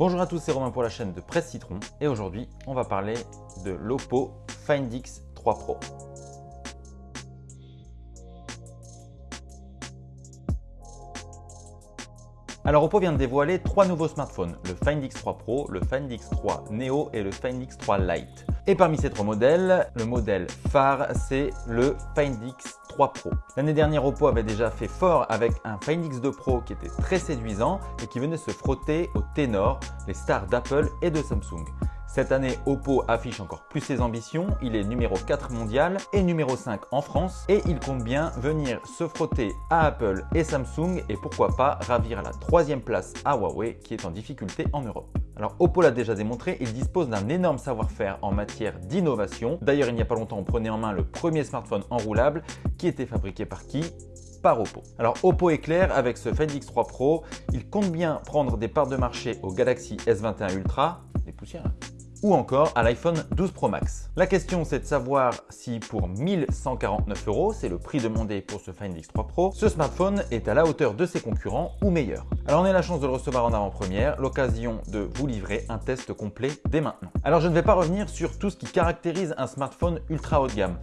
Bonjour à tous, c'est Romain pour la chaîne de Presse Citron et aujourd'hui on va parler de l'Oppo Find X 3 Pro. Alors Oppo vient de dévoiler trois nouveaux smartphones, le Find X3 Pro, le Find X3 Neo et le Find X3 Lite. Et parmi ces trois modèles, le modèle phare c'est le Find X3 Pro. L'année dernière Oppo avait déjà fait fort avec un Find X2 Pro qui était très séduisant et qui venait se frotter aux ténors, les stars d'Apple et de Samsung. Cette année, Oppo affiche encore plus ses ambitions. Il est numéro 4 mondial et numéro 5 en France et il compte bien venir se frotter à Apple et Samsung et pourquoi pas ravir la troisième place à Huawei qui est en difficulté en Europe. Alors Oppo l'a déjà démontré, il dispose d'un énorme savoir-faire en matière d'innovation. D'ailleurs, il n'y a pas longtemps, on prenait en main le premier smartphone enroulable qui était fabriqué par qui? Par Oppo. Alors Oppo est clair, avec ce Find X3 Pro, il compte bien prendre des parts de marché au Galaxy S21 Ultra, des poussières, hein ou encore à l'iPhone 12 Pro Max. La question c'est de savoir si pour 1149 euros, c'est le prix demandé pour ce Find X3 Pro, ce smartphone est à la hauteur de ses concurrents ou meilleur. Alors on a la chance de le recevoir en avant-première, l'occasion de vous livrer un test complet dès maintenant. Alors je ne vais pas revenir sur tout ce qui caractérise un smartphone ultra haut de gamme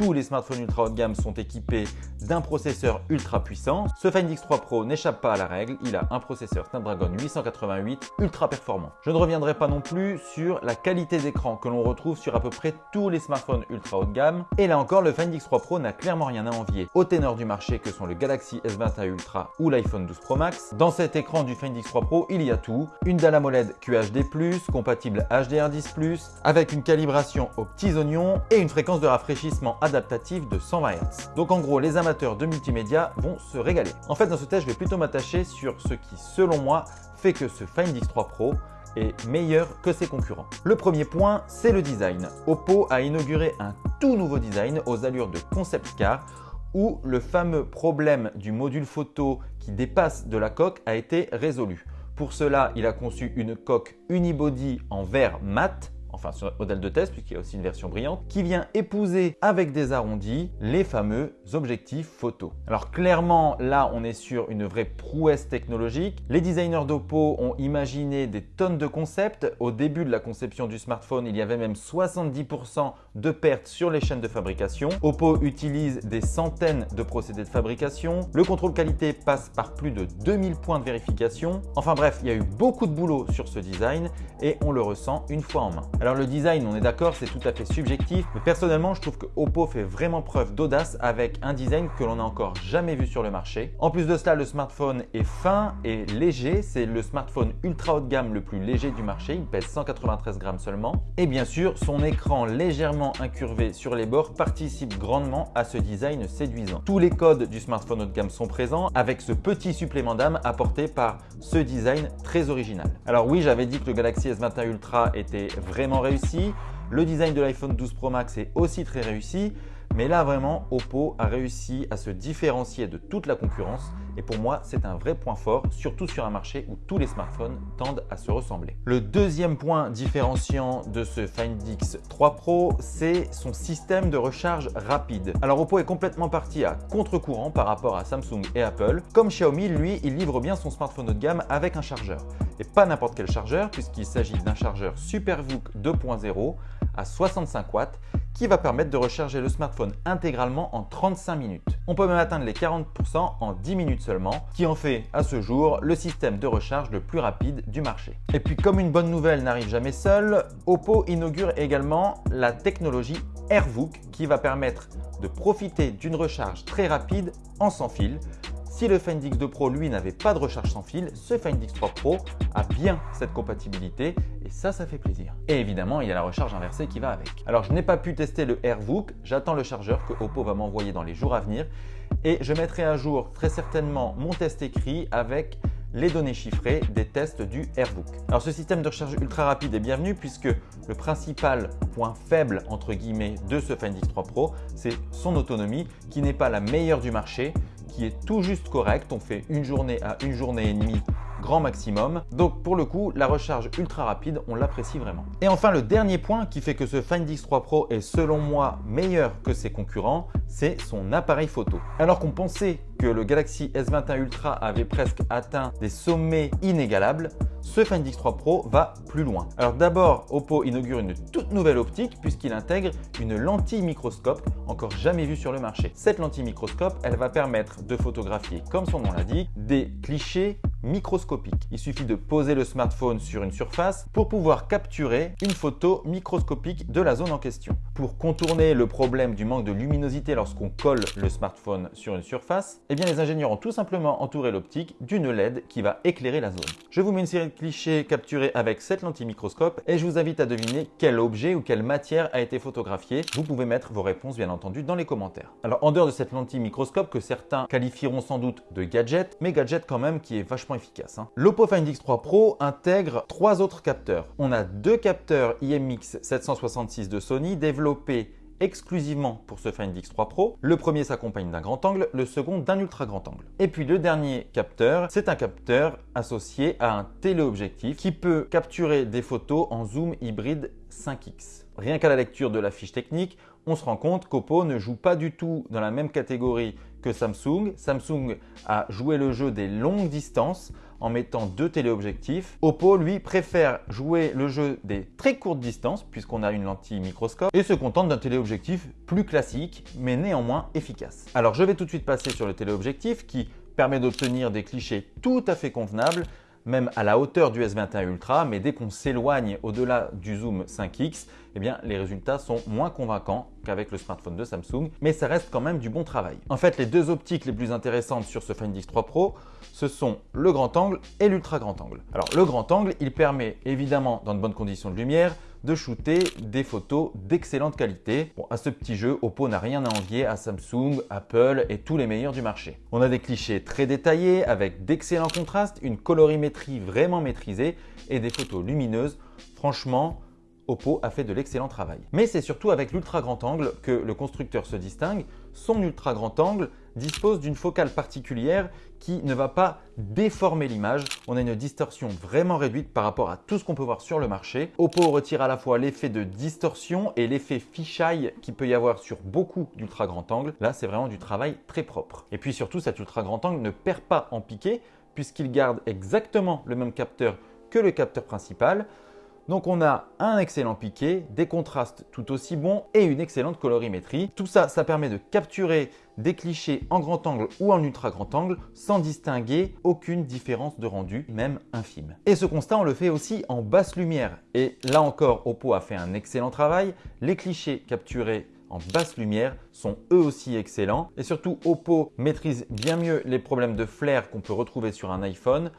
tous les smartphones ultra haut de gamme sont équipés d'un processeur ultra puissant. Ce Find X3 Pro n'échappe pas à la règle, il a un processeur Snapdragon 888 ultra performant. Je ne reviendrai pas non plus sur la qualité d'écran que l'on retrouve sur à peu près tous les smartphones ultra haut de gamme. Et là encore, le Find X3 Pro n'a clairement rien à envier au ténor du marché que sont le Galaxy S21 Ultra ou l'iPhone 12 Pro Max. Dans cet écran du Find X3 Pro, il y a tout. Une dalle AMOLED QHD+, compatible HDR10+, avec une calibration aux petits oignons et une fréquence de rafraîchissement adaptative de 120 Hz. Donc en gros, les amateurs de multimédia vont se régaler. En fait, dans ce test, je vais plutôt m'attacher sur ce qui, selon moi, fait que ce Find X3 Pro est meilleur que ses concurrents. Le premier point, c'est le design. Oppo a inauguré un tout nouveau design aux allures de concept car où le fameux problème du module photo qui dépasse de la coque a été résolu. Pour cela, il a conçu une coque unibody en verre mat enfin sur modèle de test puisqu'il y a aussi une version brillante, qui vient épouser avec des arrondis les fameux objectifs photo. Alors clairement là on est sur une vraie prouesse technologique. Les designers d'Oppo ont imaginé des tonnes de concepts. Au début de la conception du smartphone, il y avait même 70% de pertes sur les chaînes de fabrication. Oppo utilise des centaines de procédés de fabrication. Le contrôle qualité passe par plus de 2000 points de vérification. Enfin bref, il y a eu beaucoup de boulot sur ce design et on le ressent une fois en main. Alors le design, on est d'accord, c'est tout à fait subjectif, mais personnellement, je trouve que Oppo fait vraiment preuve d'audace avec un design que l'on n'a encore jamais vu sur le marché. En plus de cela, le smartphone est fin et léger. C'est le smartphone ultra haut de gamme le plus léger du marché. Il pèse 193 grammes seulement. Et bien sûr, son écran légèrement incurvé sur les bords participe grandement à ce design séduisant. Tous les codes du smartphone haut de gamme sont présents avec ce petit supplément d'âme apporté par ce design très original. Alors oui, j'avais dit que le Galaxy S21 Ultra était vraiment réussi. Le design de l'iPhone 12 Pro Max est aussi très réussi. Mais là, vraiment, Oppo a réussi à se différencier de toute la concurrence et pour moi, c'est un vrai point fort, surtout sur un marché où tous les smartphones tendent à se ressembler. Le deuxième point différenciant de ce Find X3 Pro, c'est son système de recharge rapide. Alors Oppo est complètement parti à contre-courant par rapport à Samsung et Apple. Comme Xiaomi, lui, il livre bien son smartphone haut de gamme avec un chargeur. Et pas n'importe quel chargeur, puisqu'il s'agit d'un chargeur SuperVOOC 2.0 à 65 watts qui va permettre de recharger le smartphone intégralement en 35 minutes. On peut même atteindre les 40% en 10 minutes seulement, qui en fait à ce jour le système de recharge le plus rapide du marché. Et puis comme une bonne nouvelle n'arrive jamais seule, Oppo inaugure également la technologie AirVOOC qui va permettre de profiter d'une recharge très rapide en sans fil si le Find X2 Pro, lui, n'avait pas de recharge sans fil, ce Find X3 Pro a bien cette compatibilité et ça, ça fait plaisir. Et évidemment, il y a la recharge inversée qui va avec. Alors, je n'ai pas pu tester le AirVOOC, j'attends le chargeur que Oppo va m'envoyer dans les jours à venir et je mettrai à jour très certainement mon test écrit avec les données chiffrées des tests du AirVOOC. Alors ce système de recharge ultra rapide est bienvenu puisque le principal point faible entre guillemets de ce Find X3 Pro, c'est son autonomie qui n'est pas la meilleure du marché qui est tout juste correct. On fait une journée à une journée et demie grand maximum. Donc pour le coup, la recharge ultra rapide, on l'apprécie vraiment. Et enfin, le dernier point qui fait que ce Find X3 Pro est selon moi meilleur que ses concurrents, c'est son appareil photo. Alors qu'on pensait que le Galaxy S21 Ultra avait presque atteint des sommets inégalables, ce Find X3 Pro va plus loin. Alors d'abord, Oppo inaugure une toute nouvelle optique puisqu'il intègre une lentille microscope encore jamais vue sur le marché. Cette lentille microscope, elle va permettre de photographier, comme son nom l'indique, des clichés microscopique. Il suffit de poser le smartphone sur une surface pour pouvoir capturer une photo microscopique de la zone en question. Pour contourner le problème du manque de luminosité lorsqu'on colle le smartphone sur une surface, eh bien les ingénieurs ont tout simplement entouré l'optique d'une LED qui va éclairer la zone. Je vous mets une série de clichés capturés avec cette lentille microscope et je vous invite à deviner quel objet ou quelle matière a été photographié. Vous pouvez mettre vos réponses bien entendu dans les commentaires. Alors en dehors de cette lentille microscope que certains qualifieront sans doute de gadget, mais gadget quand même qui est vachement efficace. Hein. L'Oppo Find X3 Pro intègre trois autres capteurs. On a deux capteurs IMX 766 de Sony développés exclusivement pour ce Find X3 Pro. Le premier s'accompagne d'un grand angle, le second d'un ultra grand angle. Et puis le dernier capteur, c'est un capteur associé à un téléobjectif qui peut capturer des photos en zoom hybride 5X. Rien qu'à la lecture de la fiche technique, on se rend compte qu'Oppo ne joue pas du tout dans la même catégorie que Samsung. Samsung a joué le jeu des longues distances en mettant deux téléobjectifs. Oppo, lui, préfère jouer le jeu des très courtes distances, puisqu'on a une lentille microscope, et se contente d'un téléobjectif plus classique, mais néanmoins efficace. Alors, je vais tout de suite passer sur le téléobjectif qui permet d'obtenir des clichés tout à fait convenables même à la hauteur du S21 Ultra, mais dès qu'on s'éloigne au-delà du zoom 5X, eh bien, les résultats sont moins convaincants qu'avec le smartphone de Samsung, mais ça reste quand même du bon travail. En fait, les deux optiques les plus intéressantes sur ce Find X3 Pro, ce sont le grand angle et l'ultra grand angle. Alors, le grand angle, il permet évidemment, dans de bonnes conditions de lumière, de shooter des photos d'excellente qualité. Bon, à ce petit jeu, Oppo n'a rien à envier à Samsung, Apple et tous les meilleurs du marché. On a des clichés très détaillés avec d'excellents contrastes, une colorimétrie vraiment maîtrisée et des photos lumineuses. Franchement, Oppo a fait de l'excellent travail. Mais c'est surtout avec l'ultra grand angle que le constructeur se distingue. Son ultra grand angle dispose d'une focale particulière qui ne va pas déformer l'image. On a une distorsion vraiment réduite par rapport à tout ce qu'on peut voir sur le marché. Oppo retire à la fois l'effet de distorsion et l'effet fisheye qu'il peut y avoir sur beaucoup d'ultra grand angle. Là, c'est vraiment du travail très propre. Et puis surtout, cet ultra grand angle ne perd pas en piqué puisqu'il garde exactement le même capteur que le capteur principal. Donc on a un excellent piqué, des contrastes tout aussi bons et une excellente colorimétrie. Tout ça, ça permet de capturer des clichés en grand angle ou en ultra grand angle sans distinguer aucune différence de rendu, même infime. Et ce constat, on le fait aussi en basse lumière. Et là encore, Oppo a fait un excellent travail. Les clichés capturés en basse lumière sont eux aussi excellents. Et surtout, Oppo maîtrise bien mieux les problèmes de flair qu'on peut retrouver sur un iPhone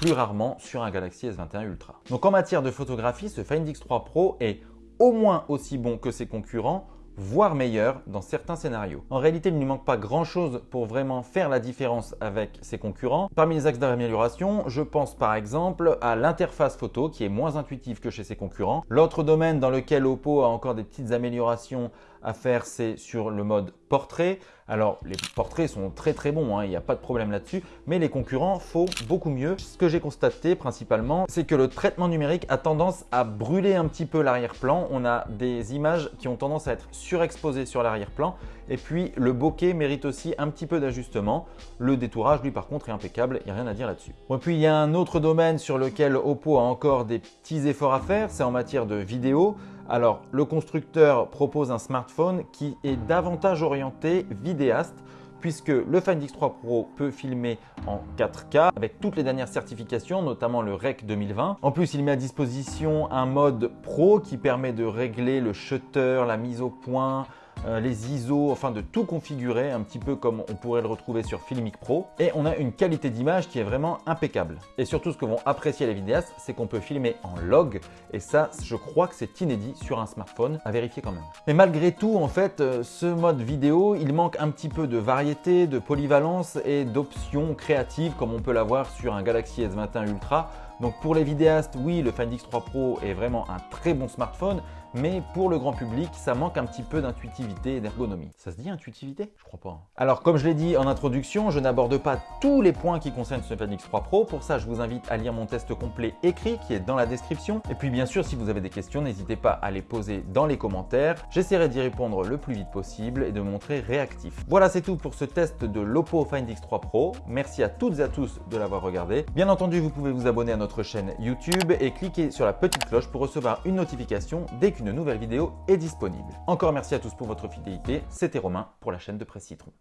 plus rarement sur un Galaxy S21 Ultra. Donc en matière de photographie, ce Find X3 Pro est au moins aussi bon que ses concurrents, voire meilleur dans certains scénarios. En réalité, il ne lui manque pas grand chose pour vraiment faire la différence avec ses concurrents. Parmi les axes d'amélioration, je pense par exemple à l'interface photo qui est moins intuitive que chez ses concurrents. L'autre domaine dans lequel Oppo a encore des petites améliorations à faire, c'est sur le mode portrait. Alors, les portraits sont très très bons, hein, il n'y a pas de problème là-dessus, mais les concurrents font beaucoup mieux. Ce que j'ai constaté principalement, c'est que le traitement numérique a tendance à brûler un petit peu l'arrière-plan. On a des images qui ont tendance à être surexposées sur l'arrière-plan. Et puis, le bokeh mérite aussi un petit peu d'ajustement. Le détourage, lui, par contre, est impeccable, il n'y a rien à dire là-dessus. Et puis, il y a un autre domaine sur lequel Oppo a encore des petits efforts à faire, c'est en matière de vidéo. Alors, le constructeur propose un smartphone qui est davantage orienté vidéaste puisque le Find X3 Pro peut filmer en 4K avec toutes les dernières certifications, notamment le REC 2020. En plus, il met à disposition un mode Pro qui permet de régler le shutter, la mise au point, euh, les ISO, enfin de tout configurer un petit peu comme on pourrait le retrouver sur Filmic Pro. Et on a une qualité d'image qui est vraiment impeccable. Et surtout, ce que vont apprécier les vidéastes, c'est qu'on peut filmer en log. Et ça, je crois que c'est inédit sur un smartphone, à vérifier quand même. Mais malgré tout, en fait, euh, ce mode vidéo, il manque un petit peu de variété, de polyvalence et d'options créatives comme on peut l'avoir sur un Galaxy S21 Ultra. Donc pour les vidéastes, oui, le Find X3 Pro est vraiment un très bon smartphone, mais pour le grand public, ça manque un petit peu d'intuitivité et d'ergonomie. Ça se dit intuitivité? Je crois pas. Hein. Alors comme je l'ai dit en introduction, je n'aborde pas tous les points qui concernent ce Find X3 Pro. Pour ça, je vous invite à lire mon test complet écrit qui est dans la description. Et puis bien sûr, si vous avez des questions, n'hésitez pas à les poser dans les commentaires. J'essaierai d'y répondre le plus vite possible et de me montrer réactif. Voilà, c'est tout pour ce test de l'Oppo Find X3 Pro. Merci à toutes et à tous de l'avoir regardé. Bien entendu, vous pouvez vous abonner à notre notre chaîne YouTube et cliquez sur la petite cloche pour recevoir une notification dès qu'une nouvelle vidéo est disponible. Encore merci à tous pour votre fidélité, c'était Romain pour la chaîne de Presse Citron.